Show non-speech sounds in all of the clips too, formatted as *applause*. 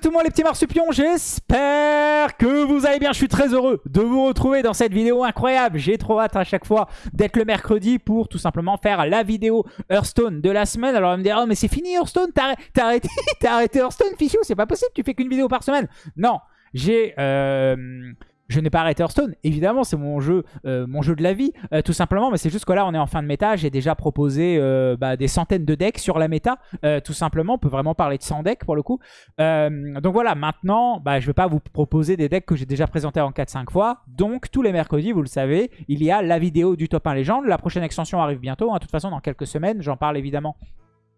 tout le monde les petits marsupions, j'espère que vous allez bien. Je suis très heureux de vous retrouver dans cette vidéo incroyable. J'ai trop hâte à chaque fois d'être le mercredi pour tout simplement faire la vidéo Hearthstone de la semaine. Alors on me dire, oh mais c'est fini Hearthstone, t'as arrêté, *laughs* arrêté Hearthstone, Fichou, c'est pas possible, tu fais qu'une vidéo par semaine. Non, j'ai... Euh, je n'ai pas arrêté Hearthstone, évidemment, c'est mon jeu euh, de la vie, euh, tout simplement. Mais c'est juste que là, on est en fin de méta. J'ai déjà proposé euh, bah, des centaines de decks sur la méta, tout simplement. On peut vraiment parler de 100 decks pour le coup. donc voilà, maintenant, bah, je ne vais pas vous proposer des decks que j'ai déjà présentés en 4-5 fois. Donc, tous les mercredis, vous le savez, il y a la vidéo du top 1 légende. La prochaine extension arrive bientôt. Hein. De toute façon, dans quelques semaines, j'en parle évidemment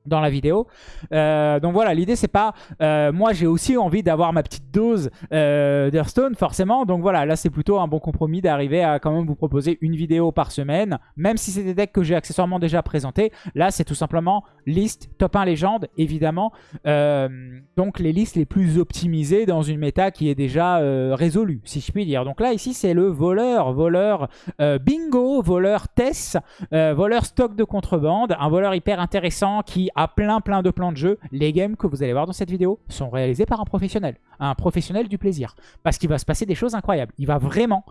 dans la vidéo. Euh, donc voilà, l'idée c'est pas... Euh, moi j'ai aussi envie d'avoir ma petite dose euh, d'Hearthstone forcément. Donc voilà, là c'est plutôt un bon compromis d'arriver à quand même vous proposer une vidéo par semaine. Même si c'est des decks que j'ai accessoirement déjà présentés. Là c'est tout simplement liste top 1 légende évidemment. donc les listes les plus optimisées dans une méta qui est déjà résolue si je puis dire. Donc là ici c'est le voleur, voleur bingo, voleur Tess, voleur stock de contrebande. Un voleur hyper intéressant qui a plein plein de plans de jeu. Les games que vous allez voir dans cette vidéo sont réalisés par un professionnel. Un professionnel du plaisir. Parce qu'il va se passer des choses incroyables. Il va vraiment...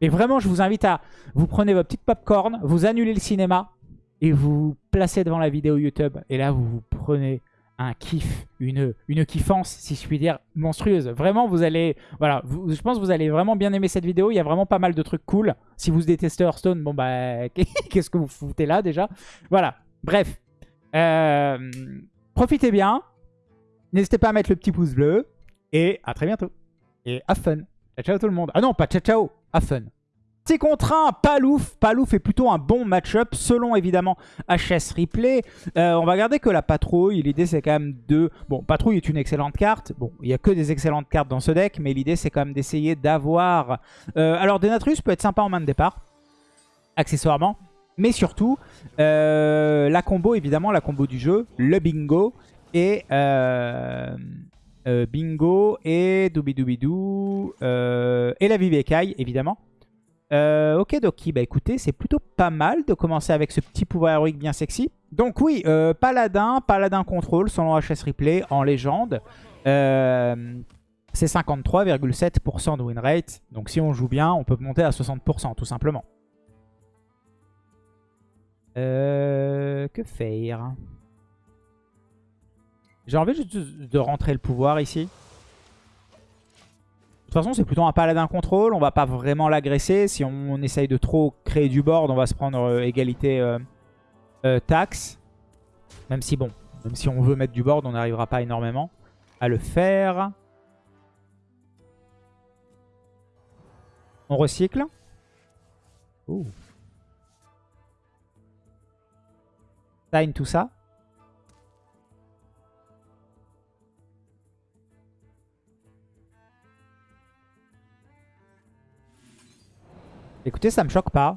Et vraiment, je vous invite à... Vous prenez votre petite popcorn, vous annulez le cinéma et vous placez devant la vidéo YouTube. Et là, vous vous prenez un kiff, une, une kiffance, si je puis dire, monstrueuse. Vraiment, vous allez... Voilà, je pense que vous allez vraiment bien aimer cette vidéo. Il y a vraiment pas mal de trucs cool. Si vous détestez Hearthstone, bon bah, *laughs* qu'est-ce que vous foutez là déjà? Voilà, bref. Euh, profitez bien. N'hésitez pas à mettre le petit pouce bleu. Et à très bientôt. Et have fun. Ciao, ciao tout le monde. Ah non, pas ciao, ciao. Have fun. C'est contre un Palouf. Palouf est plutôt un bon match-up selon évidemment HS Replay. Euh, on va garder que la patrouille. L'idée c'est quand même de... Bon, patrouille est une excellente carte. Bon, il n'y a que des excellentes cartes dans ce deck. Mais l'idée c'est quand même d'essayer d'avoir... Euh, alors Denatrus peut être sympa en main de départ. Accessoirement. Mais surtout, euh, la combo, évidemment, la combo du jeu, le bingo et... Euh, euh, bingo et doobidou euh, et la Vivekai, évidemment. ok, Doki, bah écoutez, c'est plutôt pas mal de commencer avec ce petit pouvoir héroïque bien sexy. Donc oui, Paladin, Paladin Contrôle, selon HS Replay, en légende. c'est 53,7% de win rate. Donc si on joue bien, on peut monter à 60% tout simplement. Euh, que faire? J'ai envie juste de rentrer le pouvoir ici. De toute façon, c'est plutôt un paladin contrôle. On va pas vraiment l'agresser. Si on, essaye de trop créer du board, on va se prendre euh, égalité euh, taxe. Même si, bon, même si on veut mettre du board, on n'arrivera pas énormément à le faire. On recycle. Ouh. Tout ça. Écoutez, ça me choque pas.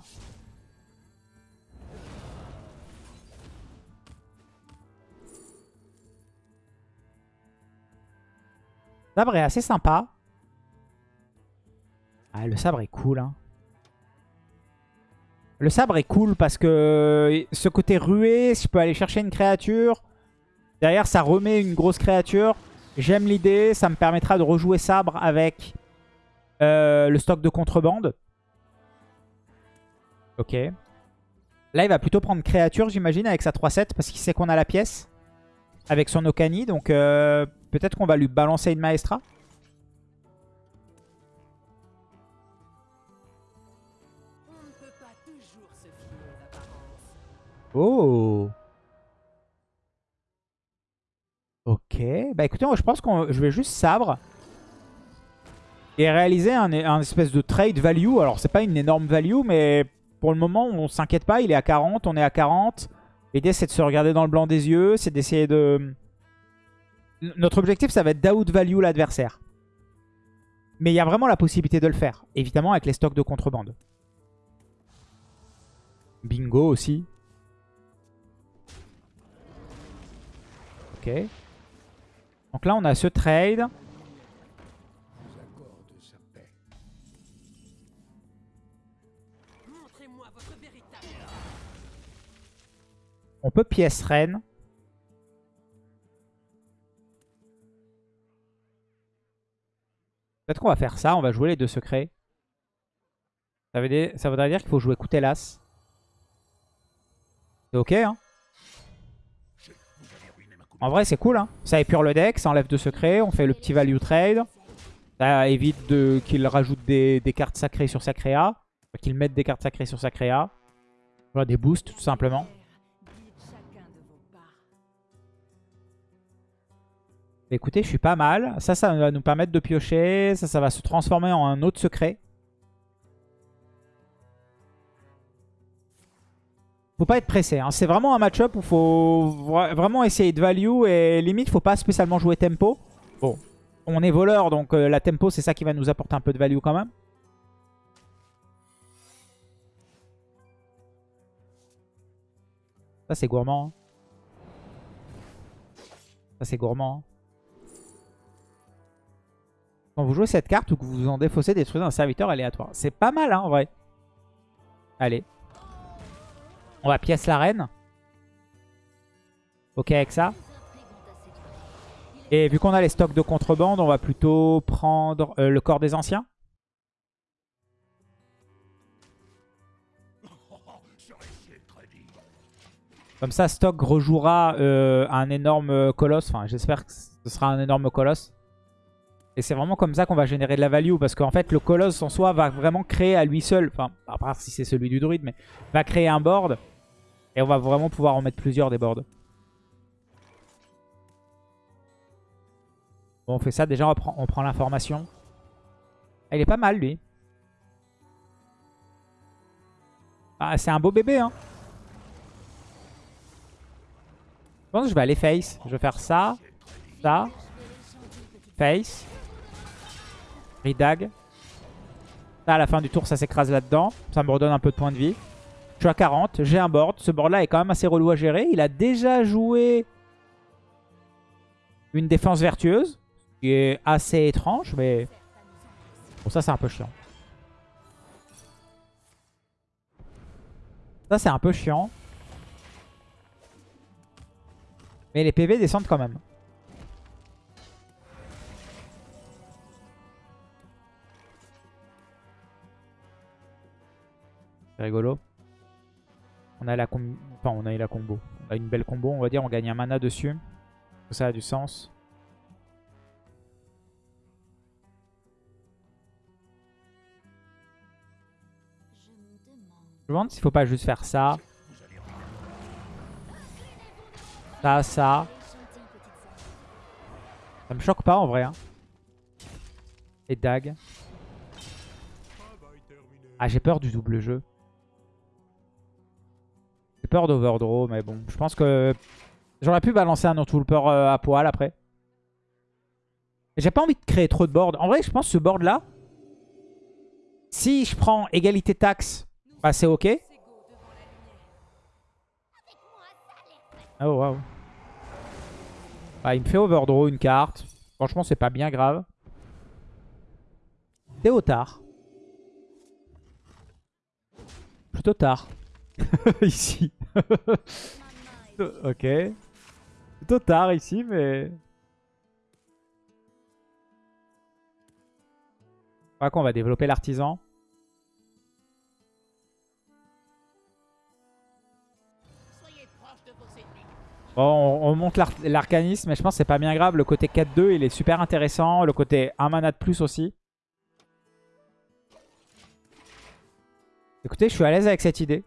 Le sabre assez sympa. Ah, le sabre est cool. Hein. Le sabre est cool parce que euh, ce côté rué, je peux aller chercher une créature. Derrière, ça remet une grosse créature. J'aime l'idée. Ça me permettra de rejouer sabre avec euh, le stock de contrebande. Ok. Là, il va plutôt prendre créature, j'imagine, avec sa 3-7 parce qu'il sait qu'on a la pièce. Avec son Okani. Donc, euh, peut-être qu'on va lui balancer une Maestra. Oh Ok. Bah écoutez, je pense que je vais juste sabre. Et réaliser un, espèce de trade value. Alors c'est pas une énorme value, mais pour le moment on s'inquiète pas. Il est à 40, on est à 40. L'idée c'est de se regarder dans le blanc des yeux. C'est d'essayer de... Notre objectif ça va être d'out value l'adversaire. Mais il y a vraiment la possibilité de le faire. Évidemment avec les stocks de contrebande. Bingo aussi. Donc là, on a ce trade. On peut pièce reine. Peut-être qu'on va faire ça. On va jouer les deux secrets. Ça, veut dire, ça voudrait dire qu'il faut jouer Coutelas. C'est ok, hein? En vrai, c'est cool, hein Ça épure le deck, ça enlève deux secrets. On fait le petit value trade. Ça évite qu'il rajoute des, cartes sacrées sur sa créa. Qu'il mette des cartes sacrées sur sa créa. Des boosts, tout simplement. Écoutez, je suis pas mal. Ça, ça va nous permettre de piocher. Ça, ça va se transformer en un autre secret. Faut pas être pressé. Hein. C'est vraiment un match-up où faut vraiment essayer de value. Et limite, faut pas spécialement jouer tempo. Bon, on est voleur, donc euh, la tempo, c'est ça qui va nous apporter un peu de value quand même. Ça, c'est gourmand. Hein. Ça, c'est gourmand. Hein. Quand vous jouez cette carte ou que vous en défaussez, détruisez un serviteur aléatoire. C'est pas mal, hein, en vrai. Allez. On va pièce la reine. Ok avec ça. Et vu qu'on a les stocks de contrebande, on va plutôt prendre euh, le corps des anciens. Comme ça, Stock rejouera euh, un énorme colosse. Enfin, j'espère que ce sera un énorme colosse. Et c'est vraiment comme ça qu'on va générer de la value. Parce qu'en fait, le colosse en soi va vraiment créer à lui seul. Enfin, à part si c'est celui du druide, mais va créer un board. Et on va vraiment pouvoir en mettre plusieurs des boards. Bon, on fait ça. Déjà, on prend, on prend l'information. Ah, il est pas mal, lui. Ah, c'est un beau bébé, hein. Je pense que je vais aller face. Je vais faire ça, ça, face, redag. Là, à la fin du tour, ça s'écrase là-dedans. Ça me redonne un peu de points de vie. Je suis à 40, j'ai un board. Ce board-là est quand même assez relou à gérer. Il a déjà joué une défense vertueuse qui est assez étrange, mais bon, ça c'est un peu chiant. Ça c'est un peu chiant. Mais les PV descendent quand même. Rigolo. On a la enfin, on a eu la combo. On a une belle combo, on va dire. On gagne un mana dessus. Ça a du sens. Je me demande s'il faut pas juste faire ça. Ça, ça. Ça me choque pas en vrai. Hein. Et dag. Ah, j'ai peur du double jeu. J'ai peur d'overdraw, mais bon. Je pense que j'aurais pu balancer un peur euh, à poil après. J'ai pas envie de créer trop de boards. En vrai, je pense que ce board là, si je prends égalité taxe bah, c'est ok. Oh waouh. Ah, il me fait overdraw une carte. Franchement, c'est pas bien grave. Théotard. Plutôt tard. *laughs* ici. ok. Plutôt tard ici, mais... Crois qu'on va développer l'artisan. Bon, on, monte l'arcanisme, mais je pense que c'est pas bien grave. Le côté 4-2, il est super intéressant. Le côté 1 mana de plus aussi. Écoutez, je suis à l'aise avec cette idée.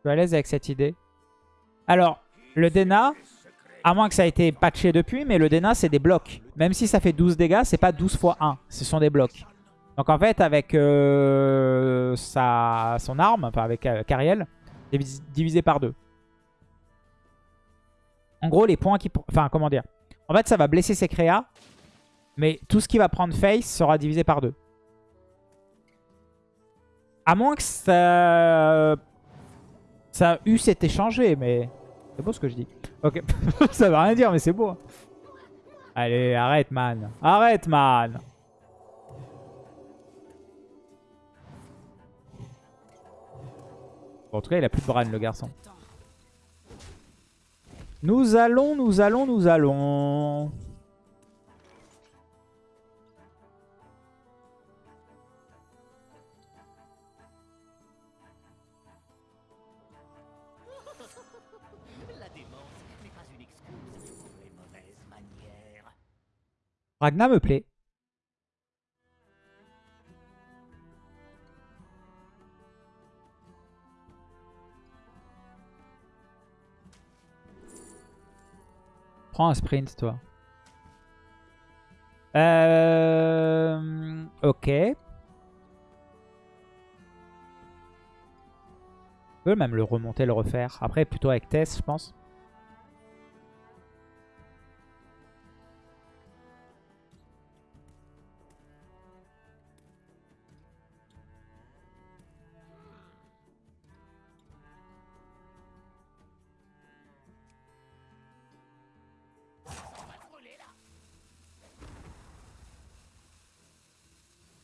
Je suis à l'aise avec cette idée. Alors, le Dena, à moins que ça ait été patché depuis, mais le Dena, c'est des blocs. Même si ça fait 12 dégâts, c'est pas 12 x 1. Ce sont des blocs. Donc en fait, avec euh, sa, son arme, enfin avec euh, Cariel, divisé par deux. En gros, les points qui... Enfin, comment dire En fait, ça va blesser ses créas, mais tout ce qui va prendre face sera divisé par deux. À moins que ça... Ça eu s'est échangé, mais... C'est beau ce que je dis. Ok, *laughs* ça va rien dire, mais c'est beau. Allez, arrête, man. Arrête, man. en tout cas, il a plus de Bran, le garçon. Nous allons, nous allons, nous allons. Ragna me plaît. Prends un sprint, toi. Euh... Ok. Je peux même le remonter, le refaire. Après, plutôt avec Tess, je pense.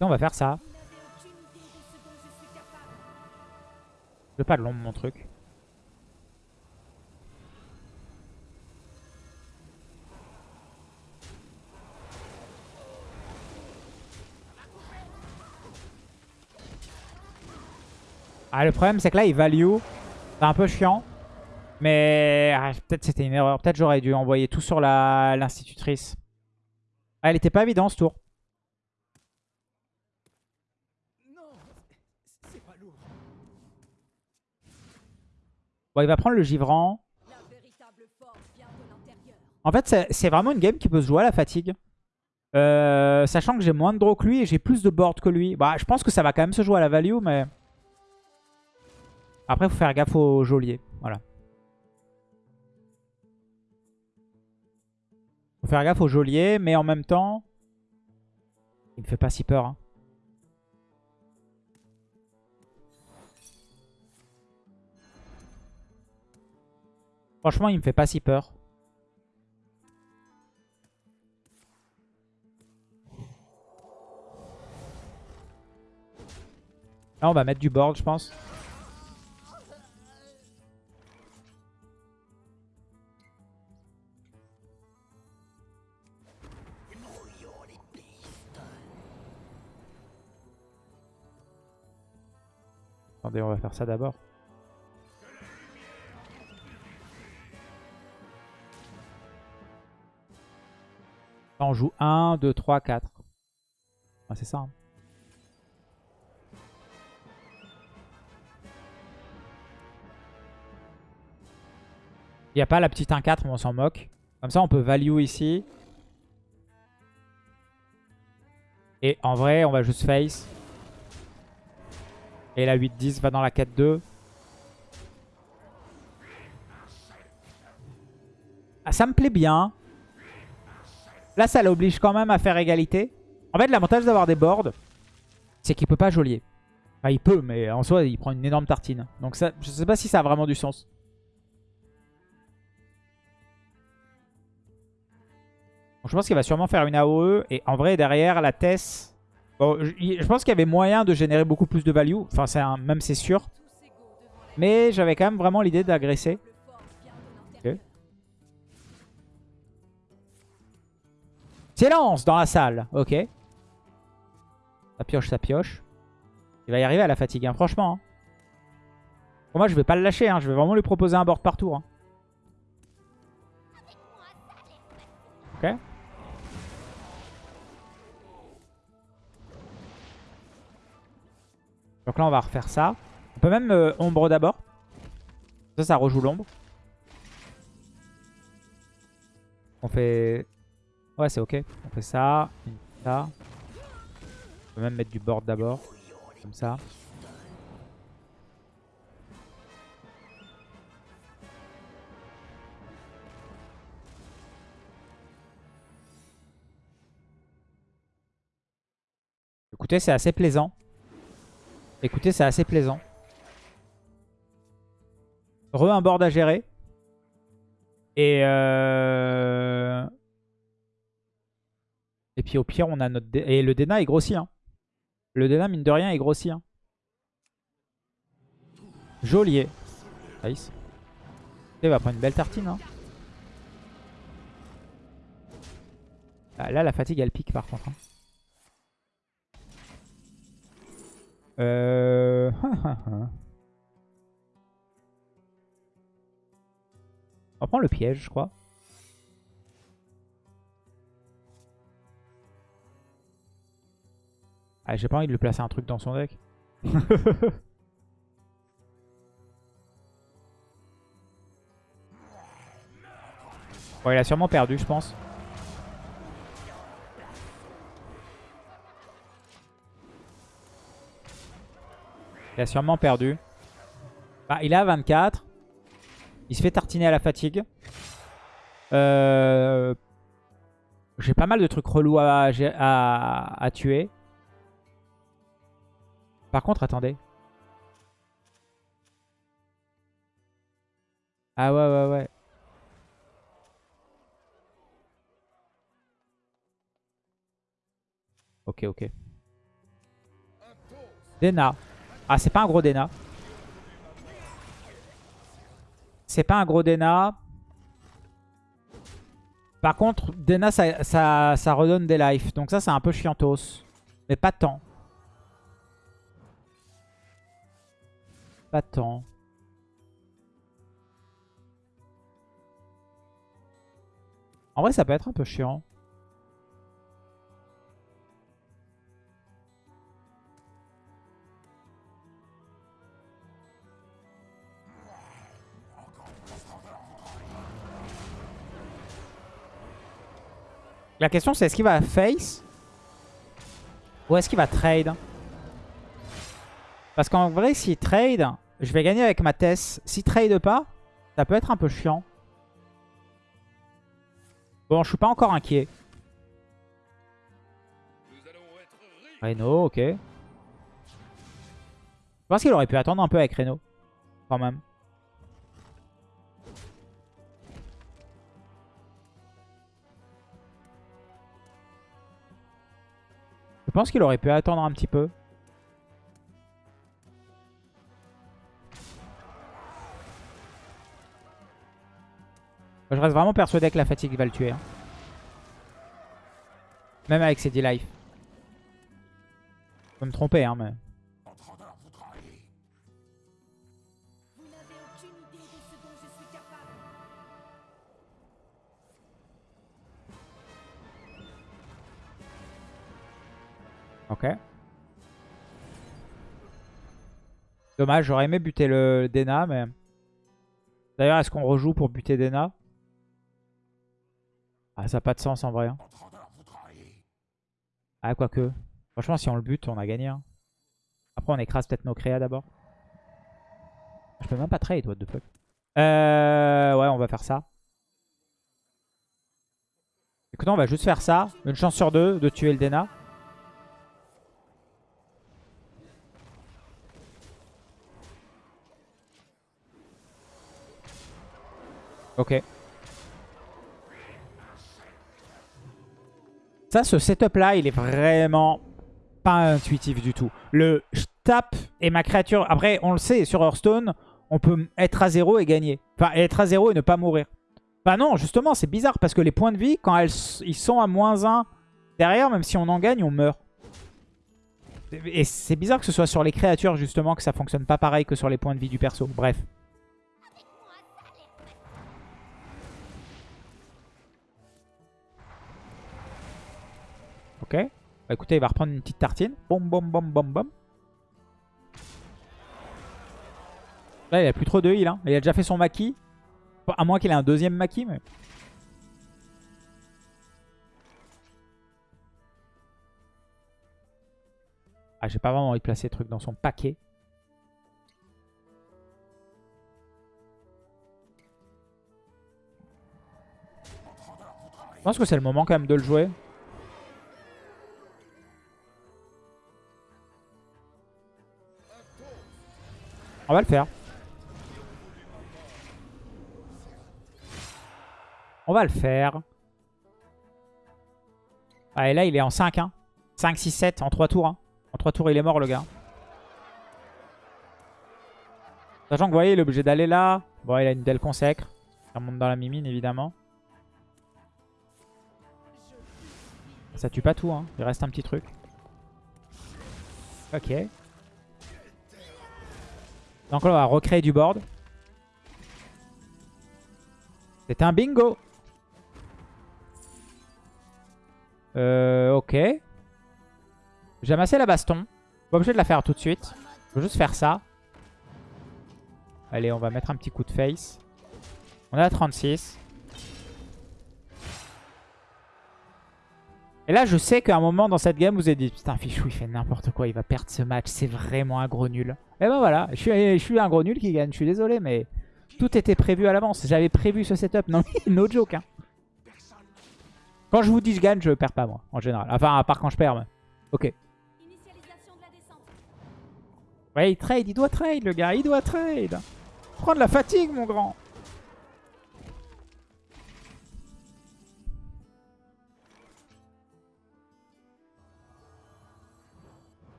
On va faire ça. Je veux pas de l'ombre mon truc. Ah le problème c'est que là il value. C'est un peu chiant. Mais ah, peut-être c'était une erreur. Peut-être j'aurais dû envoyer tout sur l'institutrice. Ah, elle était pas évidente ce tour. Bon, il va prendre le l'intérieur. En fait, c'est- c'est vraiment une game qui peut se jouer à la fatigue. Euh, sachant que j'ai moins de draw que lui et j'ai plus de board que lui. Bah, je pense que ça va quand même se jouer à la value, mais... Après, il faut faire gaffe au geôlier. Voilà. faut faire gaffe au geôlier, mais en même temps... Il me fait pas si peur. hein. Franchement, il me fait pas si peur. Là, on va mettre du board, je pense. Attendez, on va faire ça d'abord. On joue 1, 2, 3, 4. c'est ça. hein. Il n'y a pas la petite 1-4, mais on s'en moque. Comme ça, on peut value ici. Et en vrai, on va juste face. Et la 8-10 va dans la 4-2. Ah, ça me plaît bien. Là, ça l'oblige quand même à faire égalité. En fait, l'avantage d'avoir des boards, c'est qu'il peut pas geôlier. Enfin, il peut, mais en soi, il prend une énorme tartine. Donc ça, je sais pas si ça a vraiment du sens. Je pense qu'il va sûrement faire une AOE. Et en vrai, derrière, la Tess... Bon, je, pense qu'il y avait moyen de générer beaucoup plus de value. Enfin, un- même c'est sûr. Mais j'avais quand même vraiment l'idée d'agresser. Silence dans la salle. Ok. Ça pioche, ça pioche. Il va y arriver à la fatigue, hein, franchement. hein. Moi, je vais pas le lâcher. hein. Je vais vraiment lui proposer un board par tour. hein. Ok. Donc là, on va refaire ça. On peut même euh, ombre d'abord. Ça, ça rejoue l'ombre. On fait... Ouais, c'est ok. On fait ça, ça. On peut même mettre du board d'abord. Comme ça. Écoutez, c'est assez plaisant. Écoutez, c'est assez plaisant. Re un board à gérer. Et euh... Et puis au pire, on a notre... Dé Et le Dena est grossi. Hein. Le Dena, mine de rien, est grossi. Hein. Joliet. Eh nice. Ben, Il va prendre une belle tartine. Hein. Bah, là, la fatigue, elle pique par contre. Hein. Euh... *laughs* on prend le piège, je crois. Ah, j'ai pas envie de lui placer un truc dans son deck. *laughs* bon, il a sûrement perdu, je pense. Il a sûrement perdu. Bah, il à 24. Il se fait tartiner à la fatigue. Euh... J'ai pas mal de trucs relous à, à, à tuer. Par contre, attendez. Ah ouais, ouais, ouais. Ok, ok. Dena. Ah, c'est pas un gros Dena. C'est pas un gros Dena. Par contre, Dena, ça, ça, ça redonne des lives. Donc ça, c'est un peu chiantos. Mais pas tant. Pas tant. En vrai, ça peut être un peu chiant. La question c'est est-ce qu'il va face ou est-ce qu'il va trade? Parce qu'en vrai s'il trade, je vais gagner avec ma Tess. S'il trade pas, ça peut être un peu chiant. Bon, je suis pas encore inquiet. Reno, ok. Je pense qu'il aurait pu attendre un peu avec Reno. Quand même. Je pense qu'il aurait pu attendre un petit peu. Je reste vraiment persuadé que la fatigue va le tuer. hein. Même avec ses 10 life. Je peux me tromper, hein, mais... Ok. Dommage, j'aurais aimé buter le Dena, mais... D'ailleurs, est-ce qu'on rejoue pour buter Dena? Ah, ça n'a pas de sens en vrai. hein. Ah, quoique. Franchement, si on le bute, on a gagné. hein. Après, on écrase peut-être nos créas d'abord. Je peux même pas trade, what the fuck. Euh, ouais, on va faire ça. Écoutez, on va juste faire ça. Une chance sur deux de tuer le Dena. Ok. Ça, ce setup-là, il est vraiment pas intuitif du tout. Le je tape et ma créature... Après, on le sait, sur Hearthstone, on peut être à zéro et gagner. Enfin, être à zéro et ne pas mourir. Bah non, justement, c'est bizarre parce que les points de vie, quand elles, ils sont à moins 1 derrière, même si on en gagne, on meurt. Et c'est bizarre que ce soit sur les créatures, justement, que ça fonctionne pas pareil que sur les points de vie du perso. Bref. Ok. Bah écoutez, il va reprendre une petite tartine. Bom, bom, bom, bom, bom. Là, il a plus trop de heal. Hein. Il a déjà fait son maquis. À moins qu'il ait un deuxième maquis, mais... Ah, j'ai pas vraiment envie de placer le truc dans son paquet. Je pense que c'est le moment quand même de le jouer. On va le faire. On va le faire. Ah, et là, il est en 5. Hein. 5, 6, 7 en 3 tours. hein. En 3 tours, il est mort, le gars. Sachant que vous voyez, il est obligé d'aller là. Bon, il a une belle consacre. Ça monte dans la mimine, évidemment. Ça tue pas tout, hein. Il reste un petit truc. Ok. Donc là, on va recréer du board. C'est un bingo. Euh, ok. J'ai amassé la baston. Pas obligé de la faire tout de suite. Je veux juste faire ça. Allez, on va mettre un petit coup de face. On est à 36. Et là, je sais qu'à un moment dans cette game, vous avez dit Putain, Fichou, il fait n'importe quoi, il va perdre ce match, c'est vraiment un gros nul. Et ben voilà, je suis, un gros nul qui gagne, je suis désolé, mais tout était prévu à l'avance. J'avais prévu ce setup. Non, no joke. Hein. Quand je vous dis je gagne, je perds pas moi, en général. Enfin, à part quand je perds. Mais... Ok. Ouais, il trade, il doit trade, le gars, il doit trade. Prends de la fatigue, mon grand.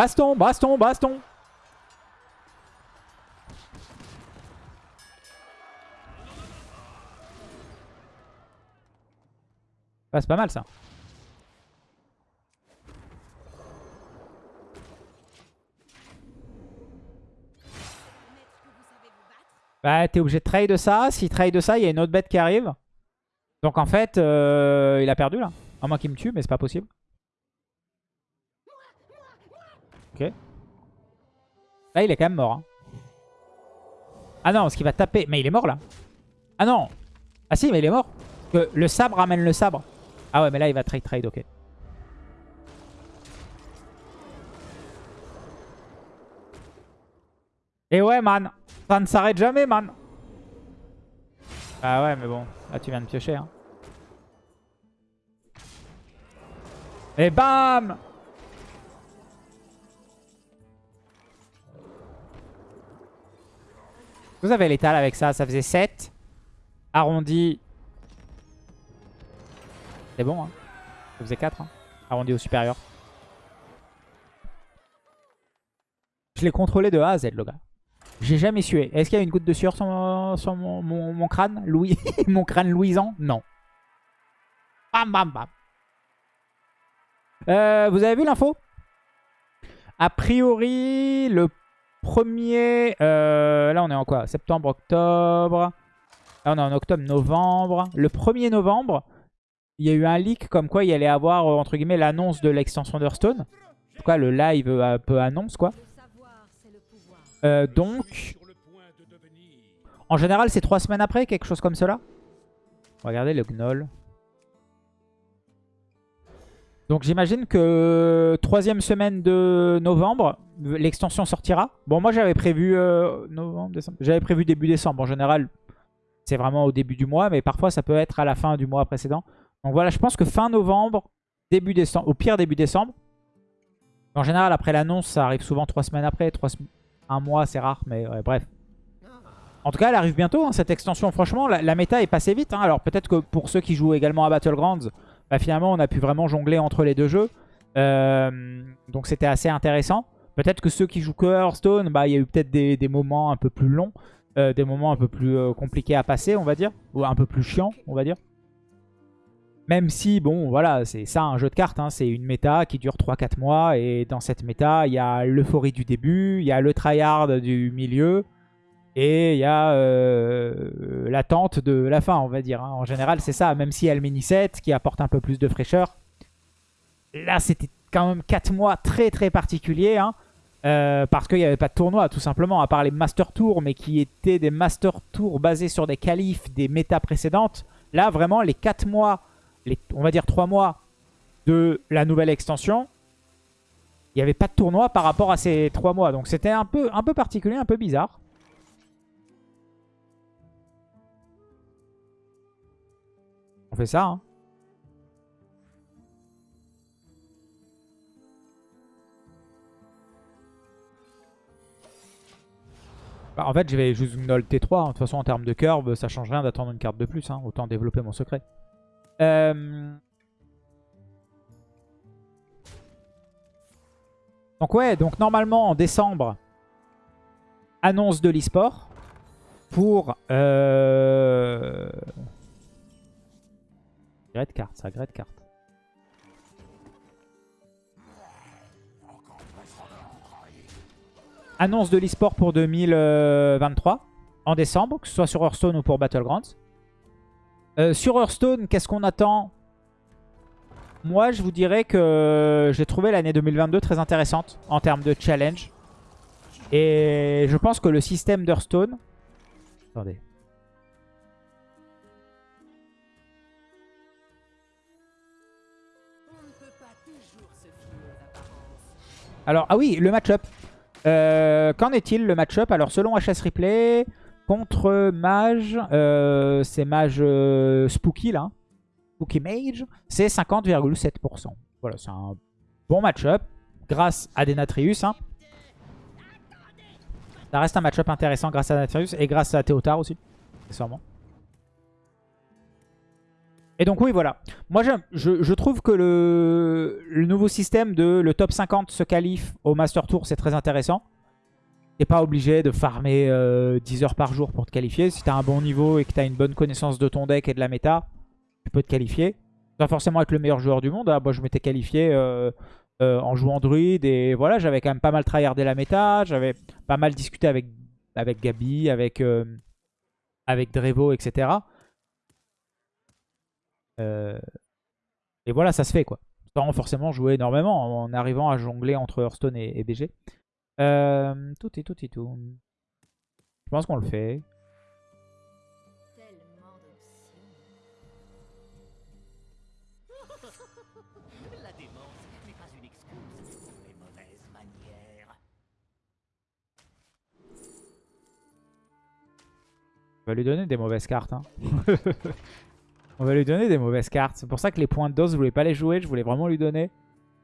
Baston, baston, baston. Ah, c'est pas mal ça. Bah, t'es obligé de trade ça. S'il trade ça, il y a une autre bête qui arrive. Donc en fait, euh, il a perdu là. À moins qu'il me tue, mais c'est pas possible. Là, il est quand même mort. hein. Ah non, parce qu'il va taper. Mais il est mort là. Ah non. Ah si, mais il est mort. Parce que le sabre ramène le sabre. Ah ouais, mais là, il va trade trade, ok. Et ouais, man. Ça ne s'arrête jamais, man. Ah ouais, mais bon. Là, tu viens de piocher. Hein. Et bam Vous avez l'étal avec ça. Ça faisait 7. Arrondi. C'est bon, hein. Ça faisait 4. Hein. Arrondi au supérieur. Je l'ai contrôlé de A à Z, le gars. J'ai jamais sué. Est-ce qu'il y a une goutte de sueur sur mon, crâne Louis? *laughs* Mon crâne louisant Non. Bam, bam, bam. Euh, vous avez vu l'info? A priori, le premier... euh, là, on est en quoi? Septembre, octobre. Là, on est en octobre, novembre. Le 1er novembre, il y a eu un leak comme quoi il allait avoir, euh, entre guillemets, l'annonce de l'extension d'Hearthstone. En tout cas, le live euh, un peu annonce, quoi. Donc, en général, c'est trois semaines après, quelque chose comme cela? Regardez le gnoll. Donc j'imagine que troisième semaine de novembre, l'extension sortira. Bon, moi j'avais prévu euh, novembre, décembre. J'avais prévu début décembre. En général, c'est vraiment au début du mois, mais parfois ça peut être à la fin du mois précédent. Donc voilà, je pense que fin novembre, début décembre, au pire début décembre. En général, après l'annonce, ça arrive souvent trois semaines après, trois un mois, c'est rare, mais bref. En tout cas, elle arrive bientôt, hein, cette extension. Franchement, la, la méta est passée vite. hein. Alors peut-être que pour ceux qui jouent également à Battlegrounds, bah, finalement, on a pu vraiment jongler entre les deux jeux. Euh, donc c'était assez intéressant. Peut-être que ceux qui jouent que Hearthstone, bah, il y a eu peut-être des, moments un peu plus longs, euh, des moments un peu plus euh, compliqués à passer, on va dire. Ou un peu plus chiants, on va dire. Même si, bon, voilà, c'est ça un jeu de cartes. hein, c'est une méta qui dure 3-4 mois. Et dans cette méta, il y a l'euphorie du début, il y a le tryhard du milieu. Et il y a euh, l'attente de la fin, on va dire. hein. En général, c'est ça. Même si il y a le mini-set qui apporte un peu plus de fraîcheur. Là, c'était quand même 4 mois très très particuliers. hein. Euh, parce qu'il n'y avait pas de tournoi, tout simplement, à part les Master Tours, mais qui étaient des Master Tours basés sur des qualifs des méta précédentes. Là, vraiment, les 4 mois, on va dire 3 mois de la nouvelle extension, il n'y avait pas de tournoi par rapport à ces 3 mois. Donc c'était un peu, un peu particulier, un peu bizarre. Ça, hein. Bah, en fait, je vais juste Gnoll T3. hein. De toute façon, en termes de curve, ça change rien d'attendre une carte de plus. hein. Autant développer mon secret. Euh... Donc ouais, donc normalement en décembre, annonce de l'e-sport. pour... Euh... Great carte, ça, great carte. Annonce de l'e-sport pour 2023 en décembre, que ce soit sur Hearthstone ou pour Battlegrounds. Euh, sur Hearthstone, qu'est-ce qu'on attend? Moi, je vous dirais que j'ai trouvé l'année 2022 très intéressante en termes de challenge. Et je pense que le système d'Hearthstone... Attendez. Alors, ah oui, le match-up. Euh, Qu'en est-il le match-up? Alors, selon HS Replay, contre Mage, euh, c'est Mage euh, Spooky là. Spooky Mage, c'est 50,7%. Voilà, c'est un bon match-up grâce à Denatrius. Hein. Ça reste un match-up intéressant grâce à Denatrius et grâce à Théotard aussi, accessoirement. Et donc oui, voilà. Moi, je, trouve que le, nouveau système de le top 50 se qualifie au Master Tour, c'est très intéressant. T'es pas obligé de farmer euh, 10 heures par jour pour te qualifier. Si t'as un bon niveau et que t'as une bonne connaissance de ton deck et de la méta, tu peux te qualifier. Pas forcément être le meilleur joueur du monde. hein. Moi, je m'étais qualifié euh, euh, en jouant druide et voilà, j'avais quand même pas mal tryhardé la méta. J'avais pas mal discuté avec, avec Gabi, avec, euh, avec Drevo, etc. Euh, et voilà, ça se fait quoi. Sans forcément jouer énormément en arrivant à jongler entre Hearthstone et, BG. Euh, tout et tout et tout. Je pense qu'on le fait. *laughs* Va lui donner des mauvaises cartes. hein. *laughs* On va lui donner des mauvaises cartes. C'est pour ça que les points de dose, je voulais pas les jouer. Je voulais vraiment lui donner.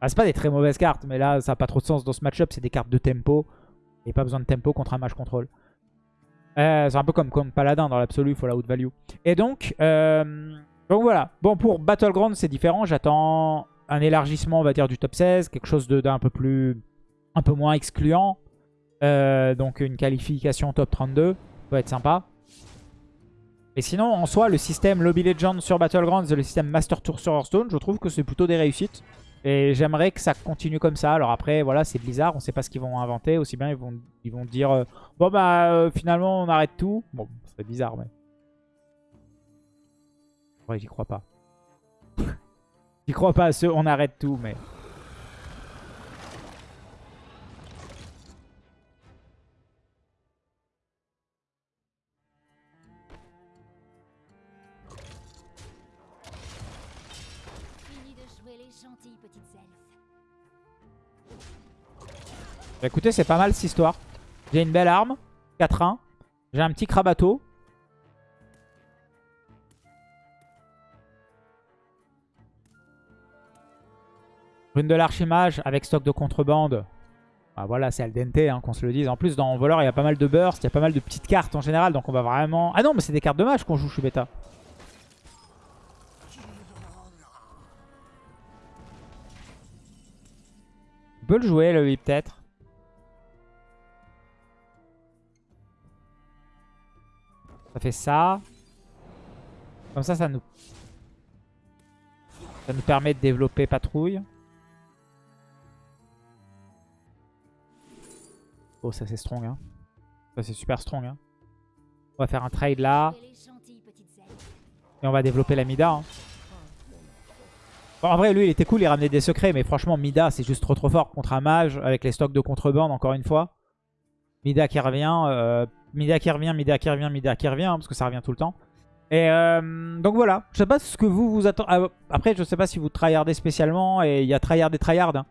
Ah, c'est pas des très mauvaises cartes, mais là, ça a pas trop de sens dans ce match-up. C'est des cartes de tempo. Et pas besoin de tempo contre un match contrôle. Euh, c'est un peu comme, comme Paladin dans l'absolu, il faut la haute value. Et donc, euh, voilà. Bon, pour Battleground, c'est différent. J'attends un élargissement, on va dire, du top 16. Quelque chose d'un peu plus... Un peu moins excluant. Euh, donc une qualification top 32. Ça peut être sympa. Et sinon, en soi, le système Lobby Legends sur Battlegrounds et le système Master Tour sur Hearthstone, je trouve que c'est plutôt des réussites. Et j'aimerais que ça continue comme ça. Alors après, voilà, c'est Blizzard, on sait pas ce qu'ils vont inventer. Aussi bien, ils vont, ils vont dire euh, Bon bah, euh, finalement, on arrête tout. Bon, c'est bizarre, mais... Ouais, j'y crois pas. *laughs* j'y crois pas à ce on arrête tout, mais... Bah, écoutez, c'est pas mal cette histoire. J'ai une belle arme, 4-1. J'ai un petit crabato. Rune de l'archimage avec stock de contrebande. Bah voilà, c'est al dente, hein, qu'on se le dise. En plus, dans voleur, il y a pas mal de burst, il y a pas mal de petites cartes en général. Donc on va vraiment... Ah non, mais c'est des cartes de match qu'on joue, je suis bêta. On peut le jouer, le 8 peut-être. Ça fait ça. Comme ça, ça nous... Ça nous permet de développer patrouille. Oh, ça c'est strong, hein. Ça c'est super strong, hein. On va faire un trade là. Et on va développer la Mida. hein. Bon, en vrai, lui, il était cool, il ramenait des secrets. Mais franchement, Mida, c'est juste trop trop fort contre un mage avec les stocks de contrebande, encore une fois. Mida qui revient, euh, Mida qui revient, Mida qui revient, Mida qui revient, parce que ça revient tout le temps. Et euh, donc voilà, je sais pas ce que vous vous attendez. Ah, après, je sais pas si vous tryhardez spécialement, et il y a tryhard et tryhard. hein.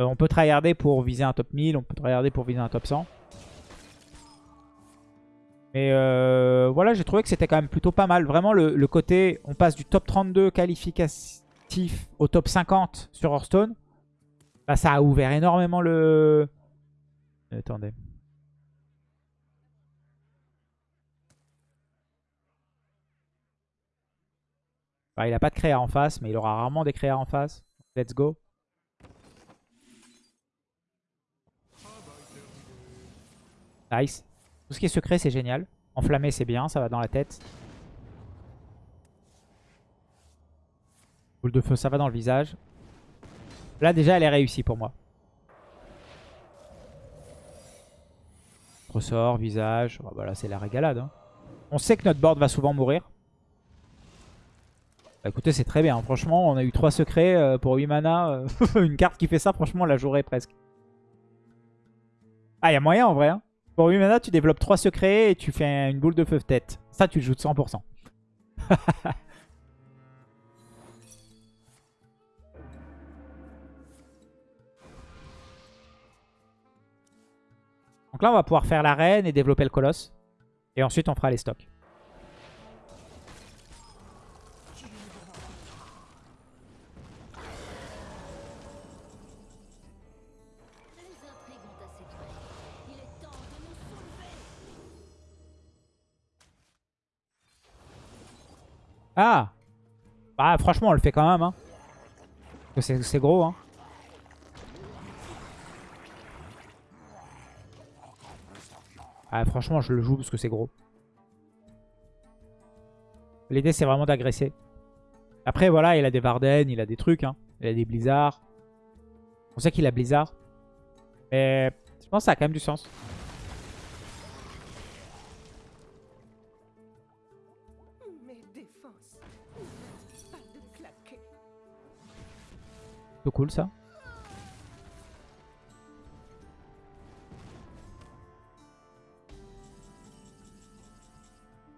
Euh, on peut tryharder pour viser un top 1000, on peut tryharder pour viser un top 100. Mais euh, voilà, j'ai trouvé que c'était quand même plutôt pas mal. Vraiment, le, le côté, on passe du top 32 qualificatif au top 50 sur Hearthstone. Bah, ça a ouvert énormément le... Attendez. Bah, il a pas de créa en face, mais il aura rarement des créas en face. Let's go. Nice. Tout ce qui est secret, c'est génial. Enflammé, c'est bien, ça va dans la tête. Boule de feu, ça va dans le visage. Là, déjà, elle est réussie pour moi. Ressort, visage. Oh, bah là, c'est la régalade. hein. On sait que notre board va souvent mourir. Bah, écoutez, c'est très bien. Franchement, on a eu 3 secrets euh, pour 8 mana. euh, *laughs* Une carte qui fait ça, franchement, on la jouerait presque. Ah, il y a moyen en vrai. hein. Pour 8 mana, tu développes 3 secrets et tu fais une boule de feu tête. Ça, tu le joues de 100%. *laughs* Donc là, on va pouvoir faire la reine et développer le colosse. Et ensuite, on fera les stocks. Ah Bah franchement on le fait quand même hein. Parce que C'est gros hein. Ah franchement je le joue parce que c'est gros. L'idée c'est vraiment d'agresser. Après voilà il a des Varden, il a des trucs hein. Il a des Blizzard. On sait qu'il a Blizzard. Mais je pense que ça a quand même du sens. C'est cool ça.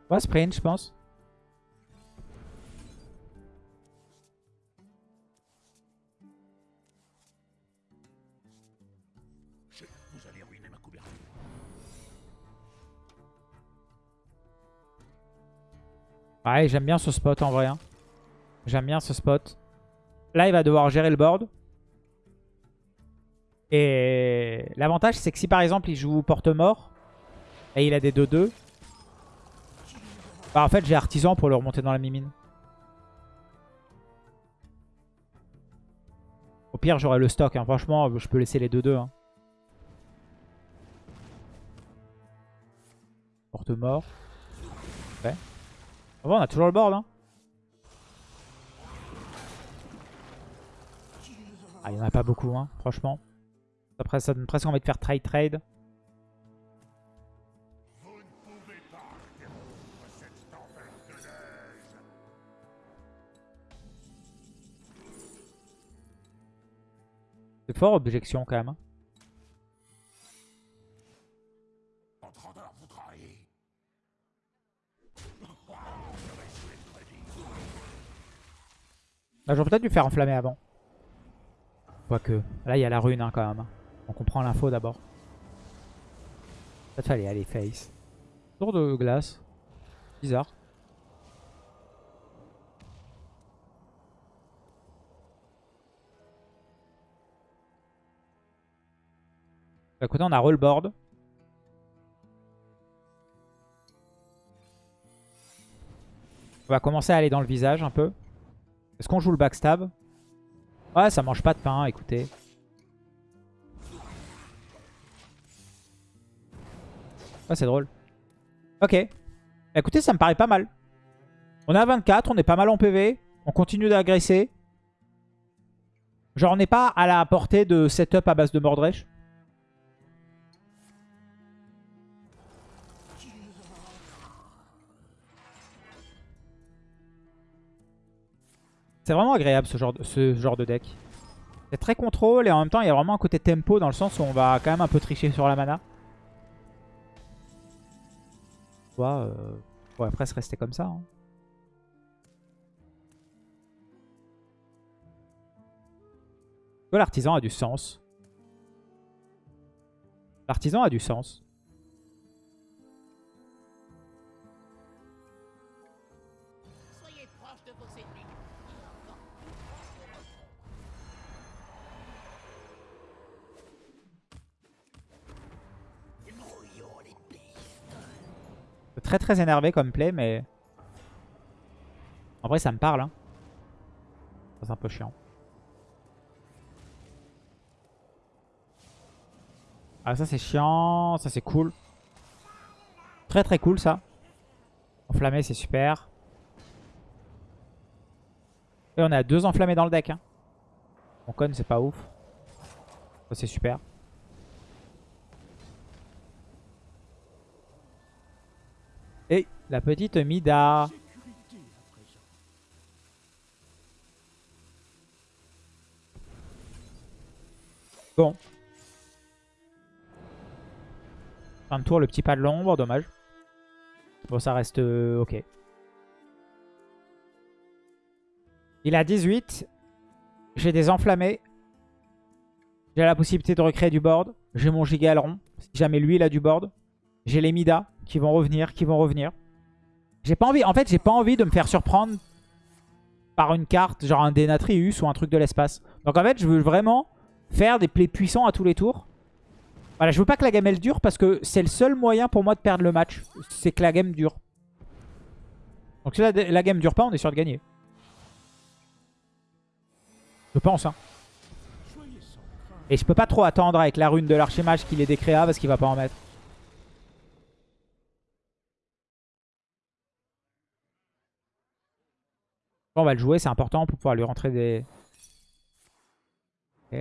On va sprint, je pense. Vous allez ruiner ma couverture. Ouais, j'aime bien ce spot en vrai. hein. J'aime bien ce spot. Là, il va devoir gérer le board. Et l'avantage, c'est que si par exemple, il joue porte-mort et il a des 2-2, bah en fait, j'ai artisan pour le remonter dans la mimine. Au pire, j'aurai le stock. hein. Franchement, je peux laisser les 2-2. hein. Porte-mort. Ouais. Bon, on a toujours le board. Hein. Ah, il n'y en a pas beaucoup, hein, franchement. Après, ça donne presque envie de faire trade trade. C'est fort, objection quand même. hein. Bah, J'aurais peut-être dû faire enflammer avant. Quoique. Là, il y a la rune hein, quand même. On comprend l'info d'abord. Peut-être fallait aller face. Tour de glace. Bizarre. Bah, écoutez, on a roll board. On va commencer à aller dans le visage un peu. Est-ce qu'on joue le backstab? Ouais, ça mange pas de pain, écoutez. Ah, c'est drôle. Ok. Écoutez, ça me paraît pas mal. On est à 24, on est pas mal en PV. On continue d'agresser. Genre, on n'est pas à la portée de setup à base de Mordresh. C'est vraiment agréable ce genre de, deck. C'est très contrôle et en même temps il y a vraiment un côté tempo dans le sens où on va quand même un peu tricher sur la mana. Soit, euh, on pourrait presque rester comme ça. hein. Ouais, L'artisan a du sens. L'artisan a du sens. Très très énervé comme play, mais... En vrai, ça me parle. Hein. C'est un peu chiant. Ah, ça c'est chiant. Ça c'est cool. Très très cool ça. Enflammé, c'est super. Et on a deux enflammés dans le deck. Hein. Mon con, c'est pas ouf. Ça, c'est super. Et la petite Mida. Bon. Fin de tour, le petit pas de l'ombre, dommage. Bon, ça reste euh, ok. Il a 18. J'ai des enflammés. J'ai la possibilité de recréer du board. J'ai mon giga. Si jamais lui, il a du board. J'ai les Mida qui vont revenir, qui vont revenir. J'ai pas envie. En fait, j'ai pas envie de me faire surprendre par une carte, genre un Denatrius ou un truc de l'espace. Donc en fait, je veux vraiment faire des plays puissants à tous les tours. Voilà, je veux pas que la game elle dure parce que c'est le seul moyen pour moi de perdre le match. C'est que la game dure. Donc si la, game dure pas, on est sûr de gagner. Je pense, hein. Et je peux pas trop attendre avec la rune de l'archimage qu'il est décréa parce qu'il va pas en mettre. On va le jouer, c'est important pour pouvoir lui rentrer des... Ok.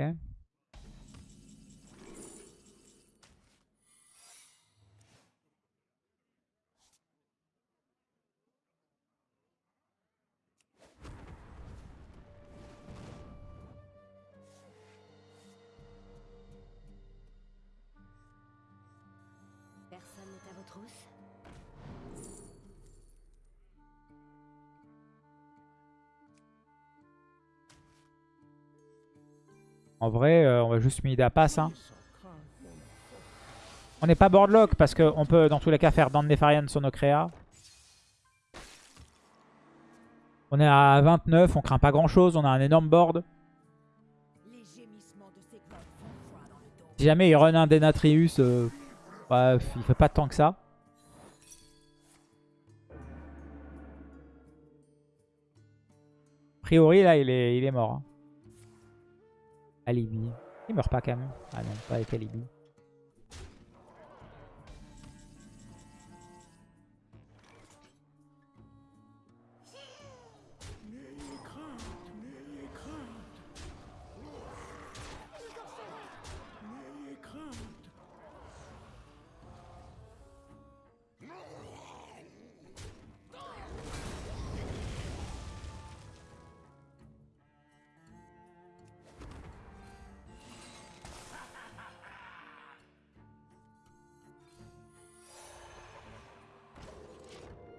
En vrai, euh, on va juste Mida passe. Hein. On n'est pas boardlock parce qu'on peut dans tous les cas faire Dan Nefarian sur nos créas. On est à 29, on craint pas grand chose, on a un énorme board. Si jamais il run un Denatrius, euh, ouais, il fait pas tant que ça. A priori là il est, il est mort. hein. Alibi. Il meurt pas quand même. Ah non, pas avec Alibi.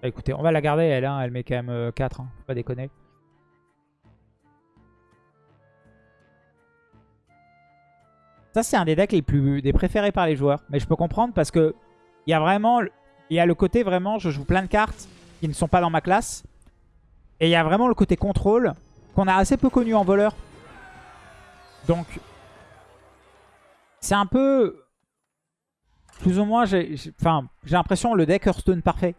Bah, écoutez, on va la garder elle, hein. met quand même euh, 4, hein. faut pas déconner. Ça c'est un des decks les plus des préférés par les joueurs. Mais je peux comprendre parce que il y a vraiment il y a le côté vraiment je joue plein de cartes qui ne sont pas dans ma classe. Et il y a vraiment le côté contrôle qu'on a assez peu connu en voleur. Donc c'est un peu plus ou moins j'ai enfin l'impression le deck Hearthstone parfait.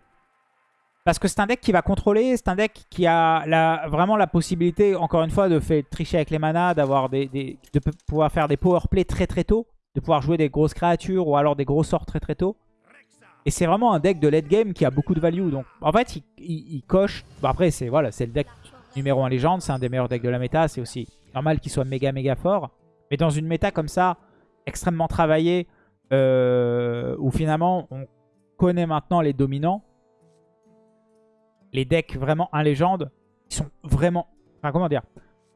Parce que c'est un deck qui va contrôler, c'est un deck qui a la, vraiment la possibilité, encore une fois, de faire tricher avec les manas, des, de pouvoir faire des power play très très tôt, de pouvoir jouer des grosses créatures ou alors des gros sorts très très tôt. Et c'est vraiment un deck de late game qui a beaucoup de value. Donc en fait, il, coche. Bon, après, c'est voilà, le deck numéro 1 légende, c'est un des meilleurs decks de la méta. C'est aussi normal qu'il soit méga méga fort. Mais dans une méta comme ça, extrêmement travaillée, euh, où finalement on connaît maintenant les dominants, les decks vraiment un légende, ils sont vraiment... Enfin, comment dire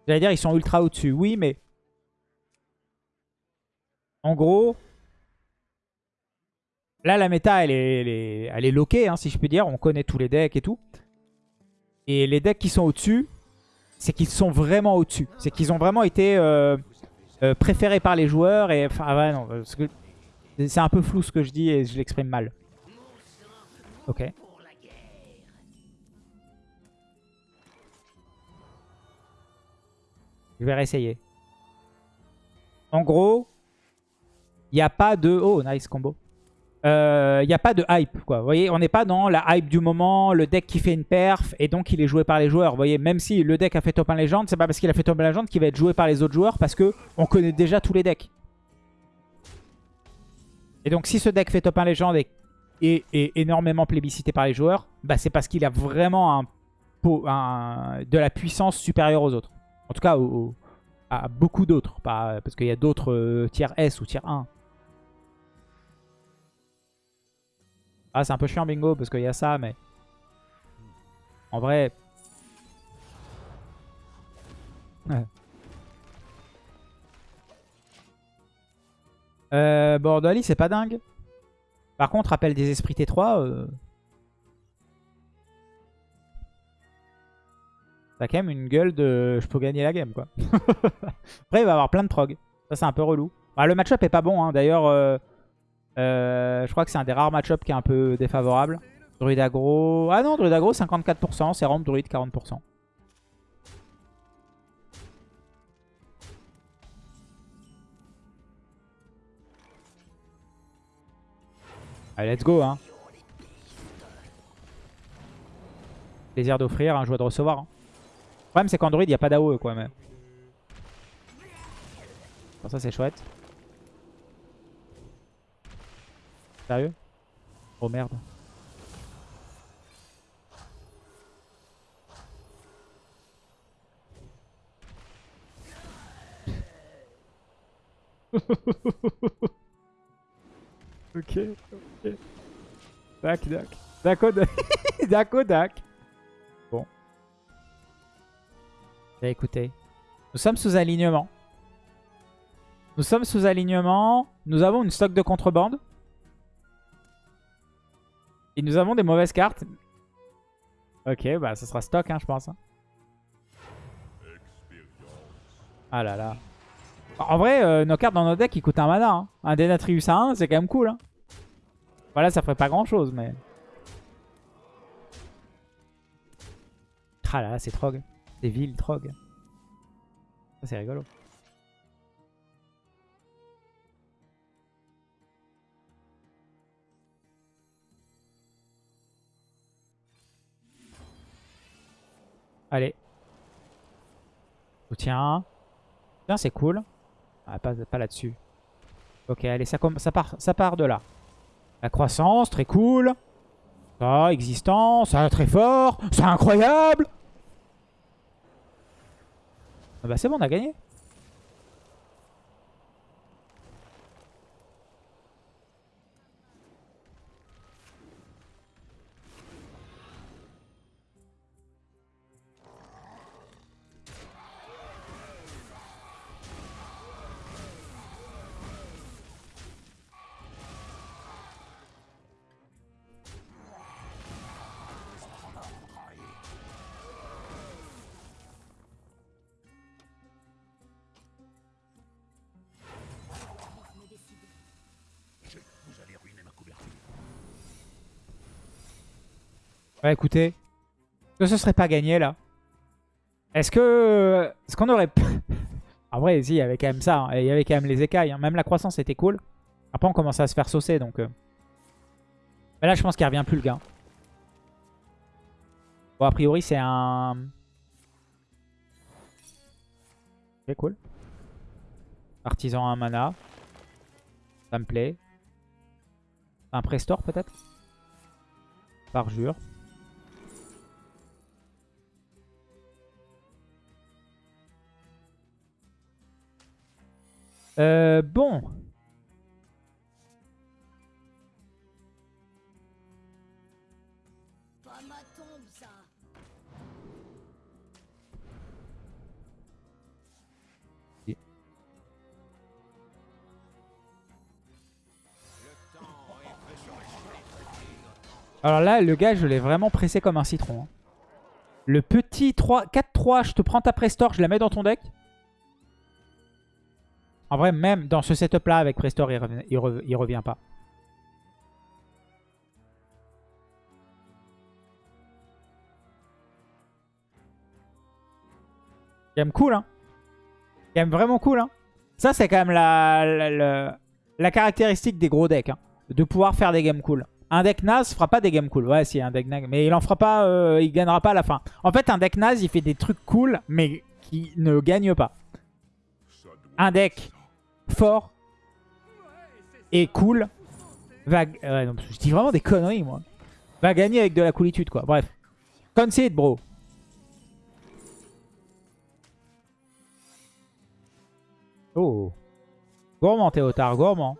J'allais dire, ils sont ultra au-dessus. Oui, mais... En gros... Là, la méta, elle est, elle est, loquée, hein, si je puis dire. On connaît tous les decks et tout. Et les decks qui sont au-dessus, c'est qu'ils sont vraiment au-dessus. C'est qu'ils ont vraiment été euh, euh, préférés par les joueurs. Et enfin, ouais, non, c'est un peu flou ce que je dis et je l'exprime mal. Ok. Je vais réessayer. En gros, il n'y a pas de... Oh, nice combo. Euh, Il n'y a pas de hype, quoi. Vous voyez, on n'est pas dans la hype du moment, le deck qui fait une perf, et donc il est joué par les joueurs. Vous voyez, même si le deck a fait top 1 légende, c'est pas parce qu'il a fait top 1 légende qu'il va être joué par les autres joueurs, parce que on connaît déjà tous les decks. Et donc si ce deck fait top 1 légende et est, énormément plébiscité par les joueurs, bah, c'est parce qu'il a vraiment un- de la puissance supérieure aux autres. En tout cas, à beaucoup d'autres. Parce qu'il y a d'autres euh, tiers S ou tiers 1. Ah, c'est un peu chiant, bingo, parce qu'il y a ça, mais... En vrai... Ouais. Euh, c'est pas dingue. Par contre, appel des esprits T3... Euh... T'as quand même une gueule de je peux gagner la game quoi. *laughs* Après il va avoir plein de trog. Ça c'est un peu relou. Ah, le match-up est pas bon hein. d'ailleurs. euh, euh, je crois que c'est un des rares match-up qui est un peu défavorable. Druid aggro. Ah non, druid aggro 54%, c'est rampe druid 40%. Allez, let's go hein. Plaisir d'offrir, un joie de recevoir. hein. Problème c'est qu'Android il n'y a pas d'AOE quoi mais. Bon, ça c'est chouette. Sérieux? Oh merde. *laughs* ok, ok. Dac, dac. Dac, *laughs* dac. Dac, dac. Bah, écoutez. Nous sommes sous alignement. Nous sommes sous alignement. Nous avons une stock de contrebande. Et nous avons des mauvaises cartes. Ok, bah ça sera stock, hein, je pense. hein. Ah là là. En vrai, euh, nos cartes dans nos decks, ils coûtent un mana. hein. Un Denatrius à 1, c'est quand même cool. Hein. Voilà, ça ferait pas grand chose, mais... Ah là là, c'est Trog. C'est vil, Trog. Ça, c'est rigolo. Allez. Soutien. Tiens, c'est cool. Ah, pas, là-dessus. Ok, allez, ça, ça, part, ça part de là. La croissance, très cool. Ça, existant. Ça, très fort. Ça, incroyable. Ah bah c'est bon, on a gagné. Ouais, écoutez. Est-ce que ce serait pas gagné, là Est-ce que... Est-ce qu'on aurait... *laughs* en vrai, si, il y avait quand même ça. hein. Il y avait quand même les écailles. hein. Même la croissance était cool. Après, on commençait à se faire saucer, donc... euh. Mais là, je pense qu'il revient plus, le gars. Bon, a priori, c'est un... Ok, cool. Artisan à un mana. Ça me plaît. Un Prestore, peut-être? Parjure. Euh, bon. Alors là, le gars, je l'ai vraiment pressé comme un citron. hein. Le petit 3, 4-3, je te prends ta Prestore, je la mets dans ton deck. En vrai, même dans ce setup-là, avec Prestore, il, revient- il re- il revient pas. Game cool, hein. Game vraiment cool, hein. Ça, c'est quand même la caractéristique des gros decks. hein. De pouvoir faire des games cool. Un deck naze fera pas des games cool. Ouais, si, un deck naze. Mais il en fera pas, euh, il gagnera pas à la fin. En fait, un deck naze, il fait des trucs cool, mais qui ne gagne pas. Un deck fort et cool va... non, je dis vraiment des conneries, moi. va gagner avec de la coolitude, quoi. Bref. Concede, bro. Oh. Gourmand, Théotard, gourmand.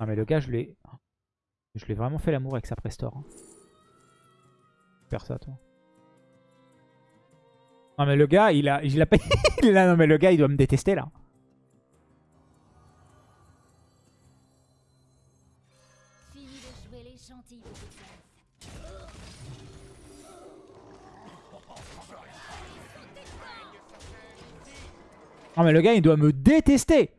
Non mais le gars, je l'ai... Je l'ai vraiment fait l'amour avec sa Prestore. Hein. Faire ça, toi. Non mais le gars, il a... Il a pas... *laughs* non mais le gars, il doit me détester, là. Non mais le gars, il doit me détester.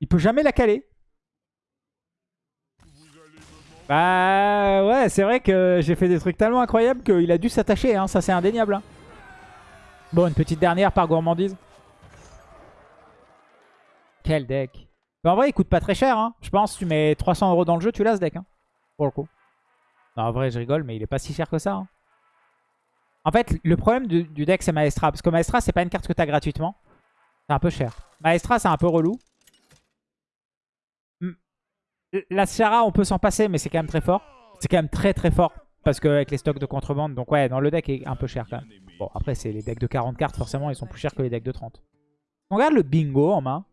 Il peut jamais la caler. Bah ouais, c'est vrai que j'ai fait des trucs tellement incroyables qu'il a dû s'attacher, hein. ça c'est indéniable. hein. Bon, une petite dernière par gourmandise. Quel deck. Mais en vrai, il coûte pas très cher. Hein. Je pense tu mets 300 euros dans le jeu, tu l'as ce deck. Hein, pour le coup. En vrai, je rigole, mais il est pas si cher que ça. hein. En fait, le problème du, deck, c'est Maestra. Parce que Maestra, c'est pas une carte que tu as gratuitement. C'est un peu cher. Maestra, c'est un peu relou. La Sierra, on peut s'en passer, mais c'est quand même très fort. C'est quand même très très fort. Parce qu'avec les stocks de contrebande. Donc ouais, dans le deck est un peu cher quand même. Bon, après, c'est les decks de 40 cartes. Forcément, ils sont plus chers que les decks de 30. On regarde le bingo en main.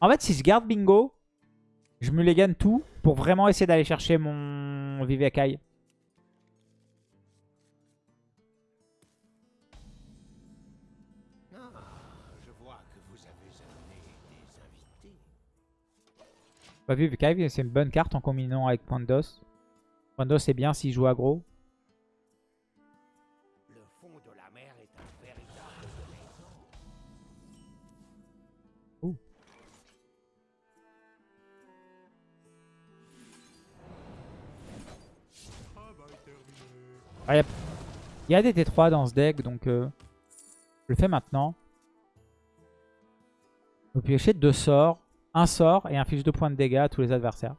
En fait, si je garde bingo, je me les gagne tout pour vraiment essayer d'aller chercher mon Vivekai. Vu, Vivekai, c'est une bonne carte en combinant avec Point d'os. Point d'os, c'est bien s'il joue aggro. Trésor. Ah, y a- Il y a des T3 dans ce deck, donc euh, je le fais maintenant. Vous piochez deux sorts, un sort et inflige deux points de dégâts à tous les adversaires.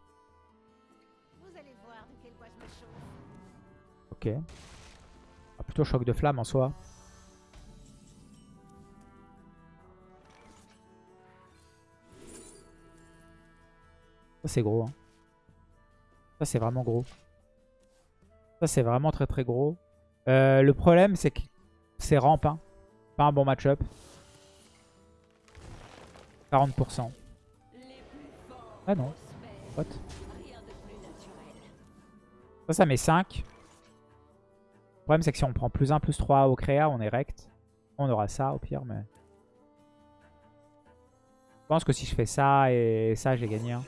Vous allez voir de quel bois je me chauffe. Ok. Ah, plutôt choc de flamme en soi. Ça c'est gros. hein. Ça c'est vraiment gros. Ça c'est vraiment très très gros. Euh, le problème c'est que c'est ramp. hein. Pas un bon match-up. 40%. Ah non. What? Ça, ça met 5. Le problème, c'est que si on prend plus 1, plus 3 au créa, on est rect. On aura ça au pire, mais... Je pense que si je fais ça et ça, j'ai gagné. hein.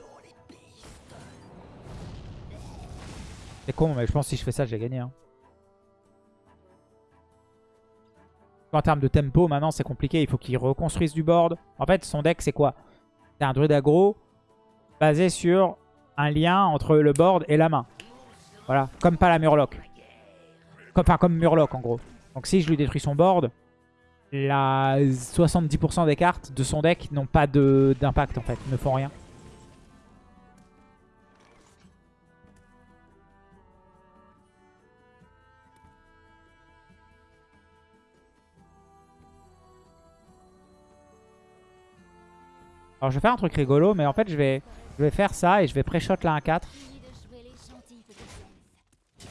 C'est con, mais je pense que si je fais ça, j'ai gagné. hein. En termes de tempo, maintenant, c'est compliqué. Il faut qu'il reconstruise du board. En fait, son deck, c'est quoi? C'est un druide aggro basé sur un lien entre le board et la main. Voilà, comme pas la Murloc. Enfin, comme Murloc en gros. Donc si je lui détruis son board, la 70% des cartes de son deck n'ont pas d'impact en fait, ne font rien. Alors je vais faire un truc rigolo, mais en fait je vais, je vais faire ça et je vais pré-shot la 1-4. Fini de jouer les gentils petites elfes.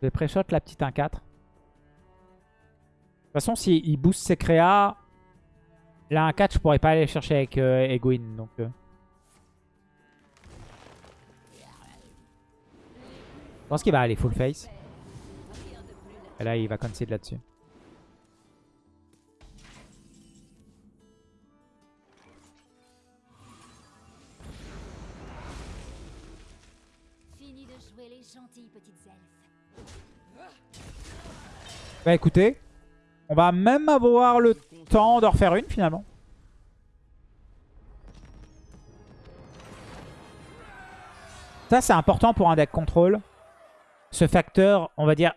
Je vais pré-shot la petite 1-4. De toute façon, s'il booste ses créas, la 1-4, je pourrais pas aller chercher avec euh. Donc, euh. Je pense qu'il va aller full face. Et là, il va concede là-dessus. Bah écoutez, on va même avoir le temps d'en refaire une finalement. Ça c'est important pour un deck contrôle. Ce facteur, on va dire,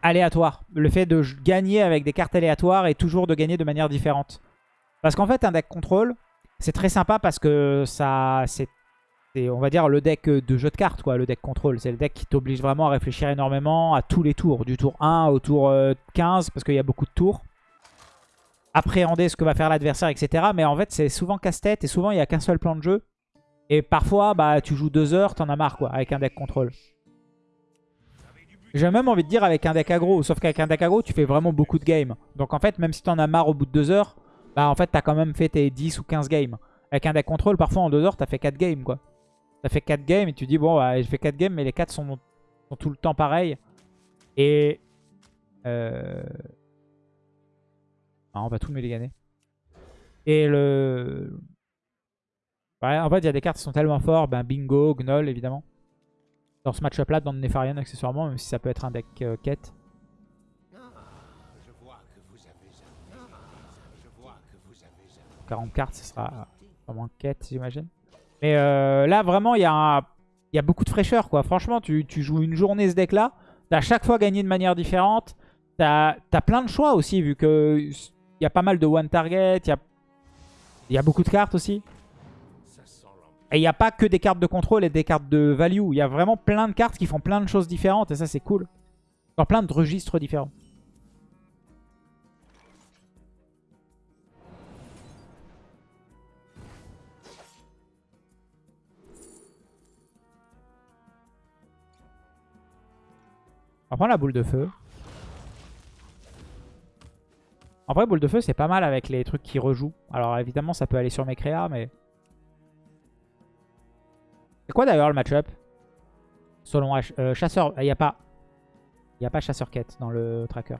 aléatoire. Le fait de gagner avec des cartes aléatoires et toujours de gagner de manière différente. Parce qu'en fait un deck contrôle, c'est très sympa parce que ça c'est c'est, on va dire, le deck de jeu de cartes, quoi, le deck contrôle. C'est le deck qui t'oblige vraiment à réfléchir énormément à tous les tours. Du tour 1 au tour euh, 15, parce qu'il y a beaucoup de tours. appréhender ce que va faire l'adversaire, etc. Mais en fait, c'est souvent casse-tête et souvent, il n'y a qu'un seul plan de jeu. Et parfois, bah, tu joues deux heures, t'en as marre, quoi, avec un deck contrôle. J'ai même envie de dire avec un deck aggro. Sauf qu'avec un deck aggro, tu fais vraiment beaucoup de games. Donc en fait, même si t'en as marre au bout de deux heures, bah en fait, t'as quand même fait tes 10 ou 15 games. Avec un deck contrôle, parfois en deux heures, t'as fait 4 games, quoi. T'as fait 4 games et tu dis, bon, bah, j'ai fait 4 games, mais les 4 sont, tout le temps pareils. Et... Euh... Ah, on va tout gagner. Et le... En fait, il y a des cartes qui sont tellement fortes. Ben, bingo, Gnoll, évidemment. Dans ce match-up là, dans le Nefarian, accessoirement, même si ça peut être un deck euh, quête. 40 cartes, ce sera vraiment quête, j'imagine. Mais euh, là, vraiment, il y, a beaucoup de fraîcheur, quoi. Franchement, tu, tu joues une journée ce deck-là. T'as à chaque fois gagné de manière différente. T'as as plein de choix aussi, vu que il y a pas mal de one target. Il y a, y a beaucoup de cartes aussi. Et il n'y a pas que des cartes de contrôle et des cartes de value. Il y a vraiment plein de cartes qui font plein de choses différentes. Et ça, c'est cool. Dans plein de registres différents. On va prendre la boule de feu. En vrai, boule de feu, c'est pas mal avec les trucs qui rejouent. Alors évidemment, ça peut aller sur mes créas, mais... C'est quoi d'ailleurs le match-up? Selon euh, chasseur... Il n'y a pas... Il a pas chasseur quête dans le tracker.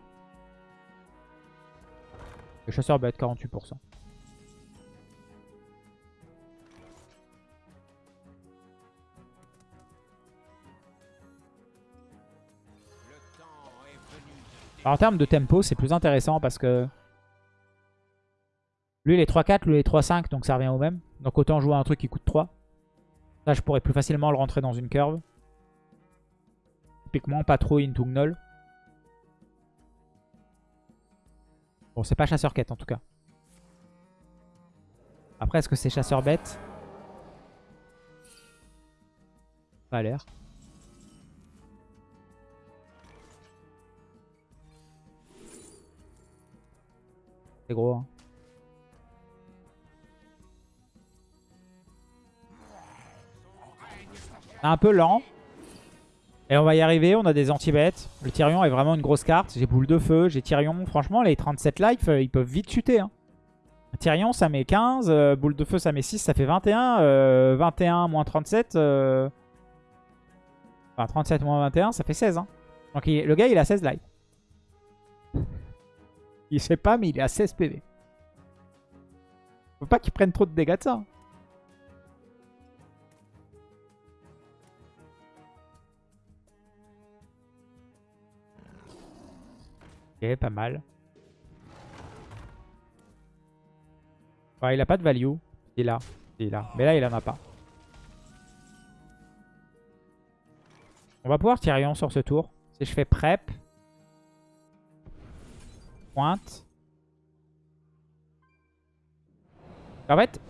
Le chasseur va être 48%. En termes de tempo, c'est plus intéressant parce que... Lui, il est 3-4, lui, il est 3-5, donc ça revient au même. Donc autant jouer un truc qui coûte 3. Là, je pourrais plus facilement le rentrer dans une curve. Typiquement, pas trop into Gnoll. Bon, c'est pas chasseur quête en tout cas. Après, est-ce que c'est chasseur bête Pas l'air. C'est gros. Hein. Un peu lent. Et on va y arriver, on a des anti-bêtes. Le Tyrion est vraiment une grosse carte. J'ai boule de feu, j'ai Tyrion. Franchement, les 37 life, euh, ils peuvent vite chuter. Hein. Tyrion, ça met 15. Euh, boule de feu, ça met 6. Ça fait 21. 21 euh, moins 37. Enfin, 37 moins 21, ça fait 16. Hein. Donc le gars, il a 16 life. Il sait pas, mais il est à 16 PV. Faut pas qu'il prenne trop de dégâts de ça. Hein. Ok, pas mal. il a pas de value. Il est là. Il est là. Mais là, il en a pas. On va pouvoir tirer sur ce tour. Si je fais prep, pointe. En fait,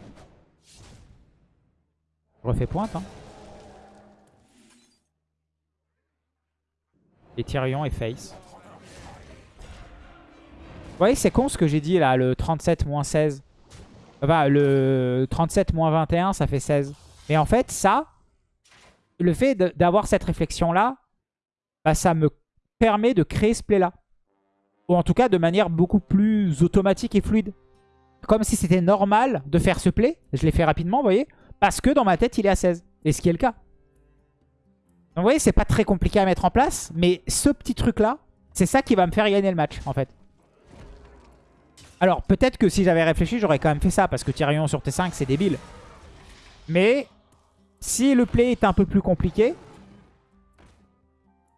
je refais pointe. Hein. Et Tyrion et Face. Vous voyez, c'est con ce que j'ai dit là, le 37 moins 16. Enfin, le 37 moins 21, ça fait 16. Mais en fait, ça, le fait d'avoir cette réflexion-là, bah, ça me permet de créer ce play-là. Ou en tout cas de manière beaucoup plus automatique et fluide. Comme si c'était normal de faire ce play. Je l'ai fait rapidement, vous voyez. Parce que dans ma tête, il est à 16. Et ce qui est le cas. Donc vous voyez, c'est pas très compliqué à mettre en place. Mais ce petit truc-là, c'est ça qui va me faire gagner le match, en fait. Alors, peut-être que si j'avais réfléchi, j'aurais quand même fait ça. Parce que Tyrion sur T5, c'est débile. Mais si le play est un peu plus compliqué,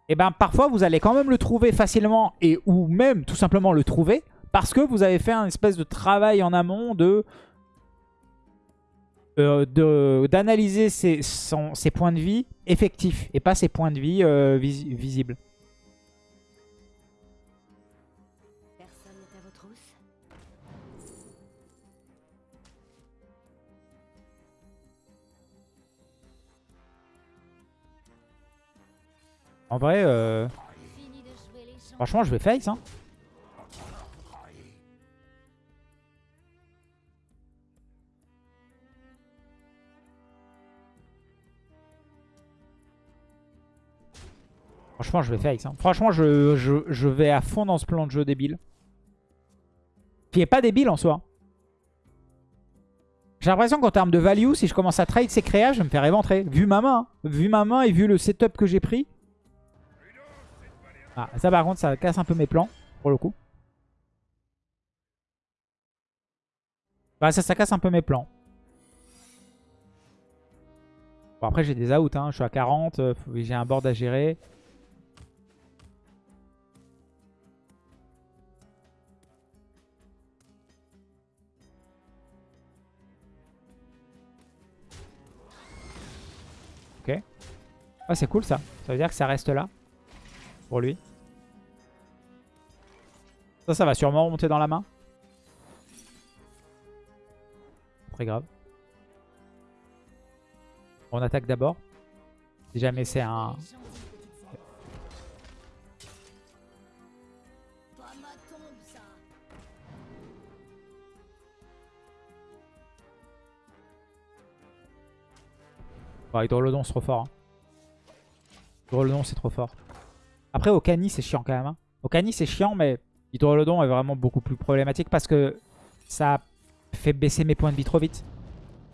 et eh ben parfois vous allez quand même le trouver facilement et ou même tout simplement le trouver parce que vous avez fait un espèce de travail en amont de euh, d'analyser ses, points de vie effectifs et pas ses points de vie euh, visibles. En vrai, euh, franchement, je vais face. Hein. Franchement, je vais face. Hein. Franchement, je, vais à fond dans ce plan de jeu débile. Qui est pas débile en soi. J'ai l'impression qu'en termes de value, si je commence à trade ces créas, je me fais réventrer. Vu ma main, hein. vu ma main et vu le setup que j'ai pris, ah, ça par contre, ça casse un peu mes plans, pour le coup. Bah ça, ça casse un peu mes plans. Bon après j'ai des outs, hein. je suis à 40, euh, j'ai un board à gérer. Ok. Ah c'est cool ça, ça veut dire que ça reste là. Pour lui. Ça, ça va sûrement remonter dans la main. Très grave. On attaque d'abord. Si jamais c'est un... Bon, Hydrolodon c'est trop fort. Hein. Hydrolodon c'est trop fort. Après Okani c'est chiant quand même. Hein. Okani c'est chiant mais Hydrolodon est vraiment beaucoup plus problématique parce que ça fait baisser mes points de vie trop vite.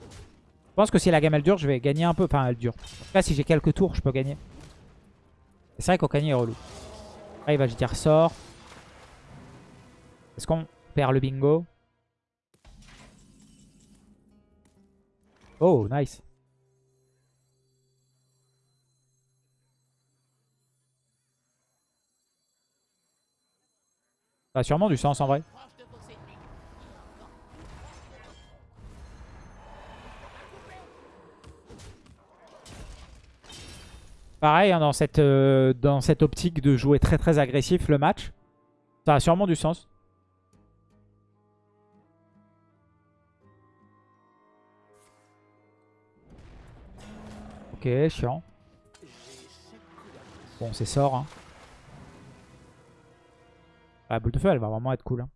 Je pense que si la gamme elle dure, je vais gagner un peu. Enfin elle dure. Cas si j'ai quelques tours, je peux gagner. C'est vrai qu'Okani est relou. Là il va dire sort. Est-ce qu'on perd le bingo? Oh nice. Ça a sûrement du sens en vrai. Pareil, hein, dans, cette, euh, dans cette optique de jouer très très agressif le match, ça a sûrement du sens. Ok, chiant. Bon, c'est sort. Hein. La boule de feu, elle va vraiment être cool. hein.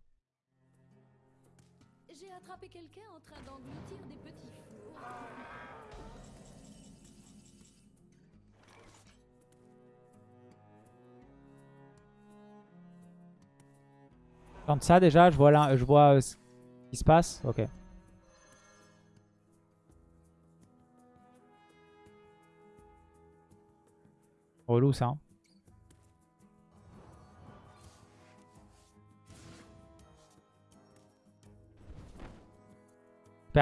J'ai attrapé quelqu'un en train d'engloutir des petits fours. Tente ça déjà, je vois, là, je vois euh, ce qui se passe. Ok. Relou ça. hein.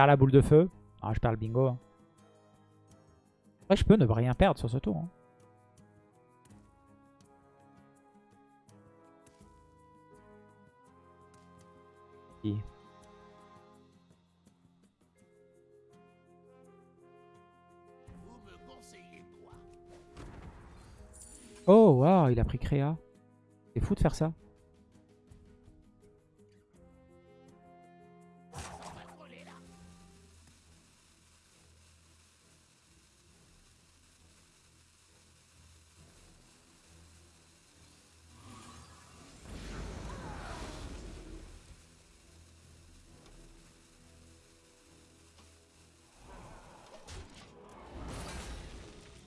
La boule de feu. Ah, je perds le bingo. hein. Je peux ne rien perdre sur ce tour. hein. Oh, waouh, il a pris créa. C'est fou de faire ça.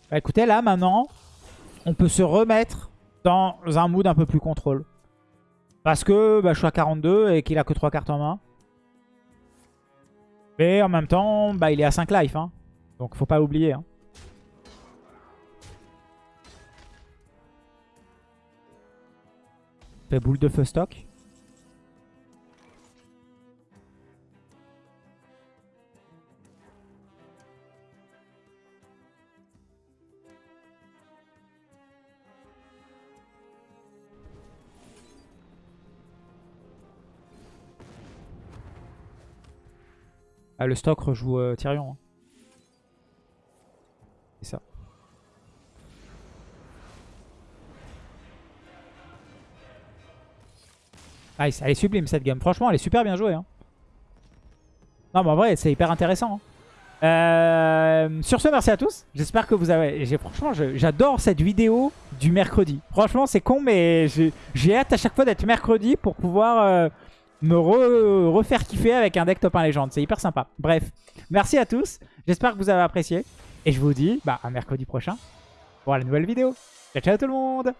Bah écoutez, là maintenant, on peut se remettre dans un mood un peu plus contrôle. Parce que bah, je suis à 42 et qu'il a que 3 cartes en main. Mais en même temps, bah, il est à 5 life. Hein. Donc faut pas oublier. Hein. Fait boule de feu stock. Ah, le stock rejoue euh, Tyrion. hein. C'est ça. Nice, elle est sublime cette game. Franchement, elle est super bien jouée. hein. Non, mais en vrai, c'est hyper intéressant. hein. Euh, sur ce, merci à tous. J'espère que vous avez... Franchement, j'adore cette vidéo du mercredi. Franchement, c'est con, mais j'ai j'ai hâte à chaque fois d'être mercredi pour pouvoir euh, me re- refaire kiffer avec un deck top 1 légende. C'est hyper sympa. Bref, merci à tous. J'espère que vous avez apprécié. Et je vous dis bah, à mercredi prochain pour la nouvelle vidéo. Ciao ciao tout le monde